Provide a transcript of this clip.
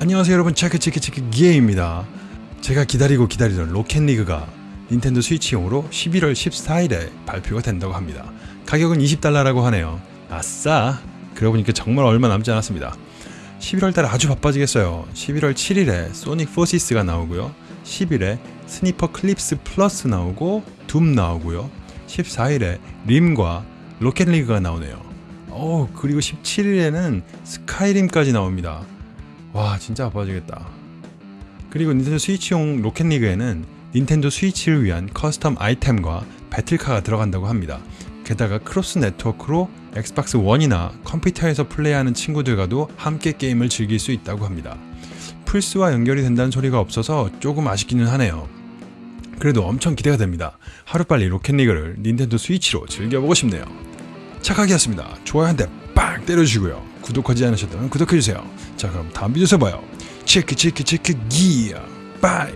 안녕하세요 여러분. 체크체크체크 기에입니다. 제가 기다리고 기다리던 로켓리그가 닌텐도 스위치용으로 11월 14일에 발표가 된다고 합니다. 가격은 20달러라고 하네요. 아싸! 그러고 보니까 정말 얼마 남지 않았습니다. 11월달에 아주 바빠지겠어요. 11월 7일에 소닉 포시스가 나오고요 10일에 스니퍼 클립스 플러스 나오고 둠 나오고요. 14일에 림과 로켓리그가 나오네요. 어 그리고 17일에는 스카이림까지 나옵니다. 와 진짜 바빠지겠다. 그리고 닌텐도 스위치용 로켓리그에는 닌텐도 스위치를 위한 custom 아이템과 battle car가 들어간다고 합니다. 게다가 cross 네트워크로 엑스박스 1이나 컴퓨터에서 플레이하는 친구들과도 함께 게임을 즐길 수 있다고 합니다 플스와 연결이 된다는 소리가 없어서 조금 아쉽기는 하네요. 그래도 엄청 기대가 됩니다. 하루빨리 로켓리그를 닌텐도 스위치로 즐겨보고 싶네요. 착하기였습니다. 좋아요 한 대 빵 때려주시고요. 구독하지 않으셨다면 구독해주세요. 자 그럼 다음 비디오에서 봐요. 체크 체크 체크 기야 bye